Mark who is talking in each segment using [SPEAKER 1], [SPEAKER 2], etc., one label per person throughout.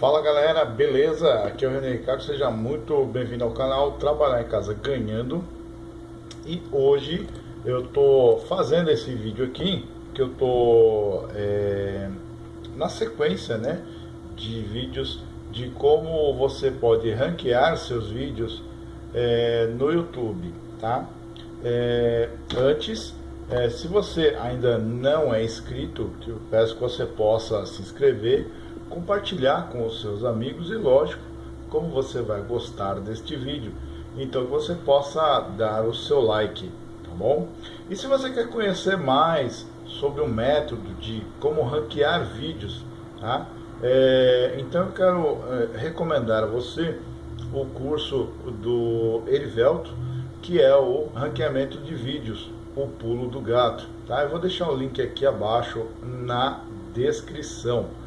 [SPEAKER 1] Fala galera, beleza? Aqui é o René Ricardo, seja muito bem-vindo ao canal Trabalhar em Casa Ganhando E hoje eu tô fazendo esse vídeo aqui Que eu tô é, na sequência né, de vídeos de como você pode ranquear seus vídeos é, no YouTube, tá? É, antes, é, se você ainda não é inscrito, eu peço que você possa se inscrever compartilhar com os seus amigos e lógico, como você vai gostar deste vídeo, então você possa dar o seu like, tá bom? E se você quer conhecer mais sobre o método de como ranquear vídeos, tá? É, então eu quero é, recomendar a você o curso do Erivelto, que é o ranqueamento de vídeos, o pulo do gato, tá? Eu vou deixar o link aqui abaixo na descrição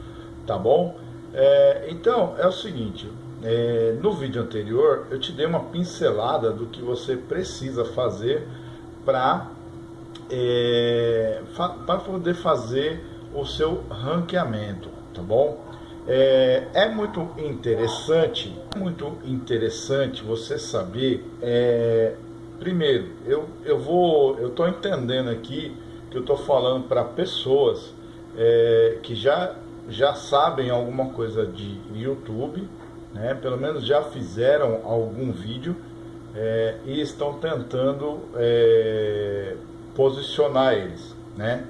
[SPEAKER 1] tá bom? É, então, é o seguinte, é, no vídeo anterior eu te dei uma pincelada do que você precisa fazer para é, para poder fazer o seu ranqueamento, tá bom? É, é muito interessante, muito interessante você saber, é, primeiro, eu, eu vou, eu estou entendendo aqui que eu estou falando para pessoas é, que já já sabem alguma coisa de YouTube, né? pelo menos já fizeram algum vídeo é, e estão tentando é, posicionar eles. Né?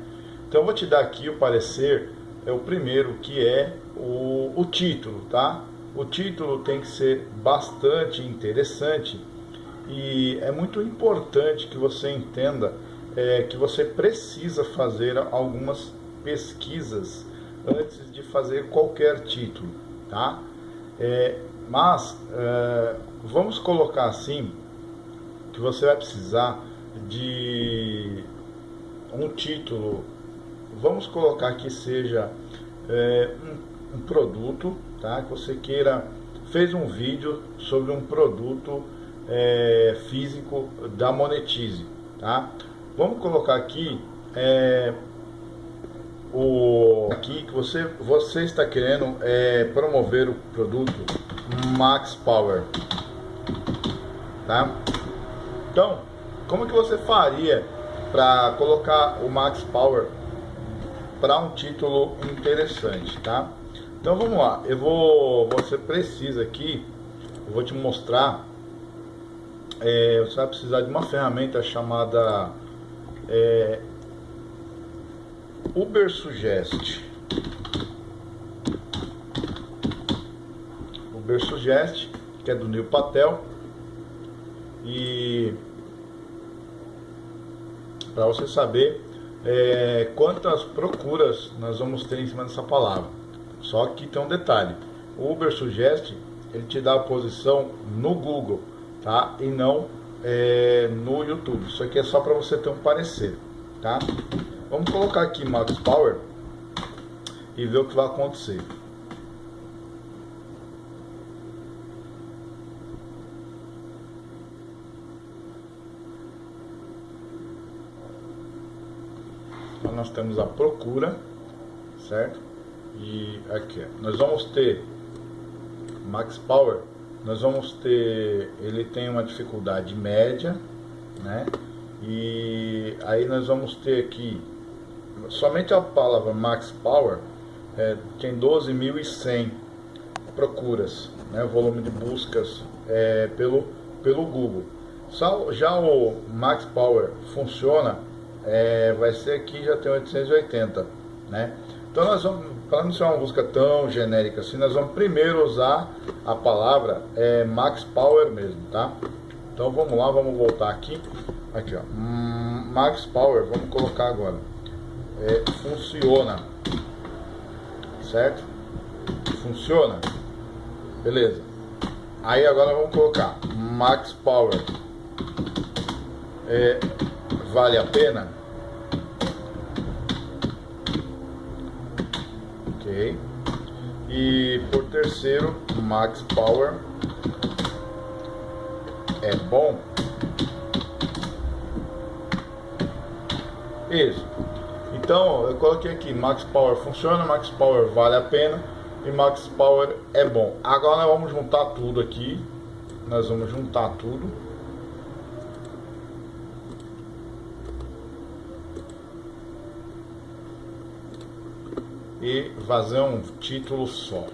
[SPEAKER 1] Então eu vou te dar aqui o parecer, é o primeiro que é o, o título, tá? O título tem que ser bastante interessante e é muito importante que você entenda é, que você precisa fazer algumas pesquisas antes de fazer qualquer título, tá? É, mas é, vamos colocar assim que você vai precisar de um título, vamos colocar que seja é, um, um, produto, tá? Que você queira fez um vídeo sobre um produto é, físico da Monetize, tá? Vamos colocar aqui é, o aqui que você você está querendo é, promover o produto Max Power, tá? Então, como que você faria para colocar o Max Power para um título interessante, tá? Então vamos lá, eu vou, você precisa aqui, eu vou te mostrar, é, você vai precisar de uma ferramenta chamada é, Uber Suggest. Uber Suggest, que é do Neil Patel. E para você saber é, quantas procuras nós vamos ter em cima dessa palavra. Só que tem um detalhe. O Uber Suggest, ele te dá a posição no Google, tá? E não é, no YouTube. Isso aqui é só para você ter um parecer, tá? Vamos colocar aqui Max Power e ver o que vai acontecer. Então nós temos a procura, certo? E aqui, nós vamos ter Max Power, nós vamos ter, ele tem uma dificuldade média, né? E aí nós vamos ter aqui somente a palavra Max Power é, tem 12.100 procuras, né, volume de buscas é, pelo, pelo Google. Já o Max Power funciona, é, vai ser aqui já tem 880, né? Então nós vamos, para não ser uma busca tão genérica assim, nós vamos primeiro usar a palavra é, Max Power mesmo, tá? Então vamos lá, vamos voltar aqui, aqui ó, hum, Max Power, vamos colocar agora é, funciona. Certo? Funciona? Beleza. Aí agora vamos colocar Max Power. É, vale a pena? Ok. E por terceiro, Max Power é bom? Isso. Então, eu coloquei aqui, Max Power funciona, Max Power vale a pena. e Max Power é bom. Agora vamos juntar tudo aqui. Nós vamos juntar tudo. E fazer um título só.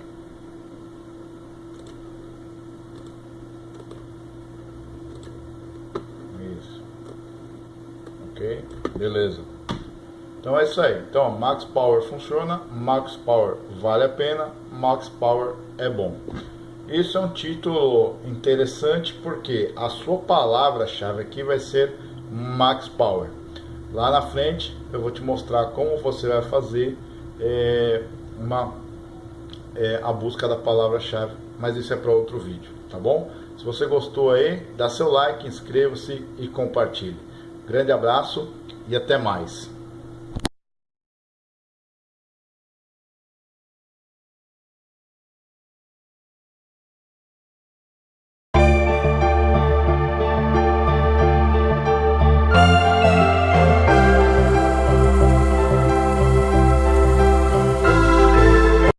[SPEAKER 1] Isso. Ok? Beleza. Então é isso aí. Então, Max Power funciona, Max Power vale a pena, Max Power é bom. Isso é um título interessante porque a sua palavra-chave aqui vai ser Max Power. Lá na frente eu vou te mostrar como você vai fazer é, uma, é, a busca da palavra-chave, mas isso é para outro vídeo, tá bom? Se você gostou aí, dá seu like, inscreva-se e compartilhe. Grande abraço e até mais.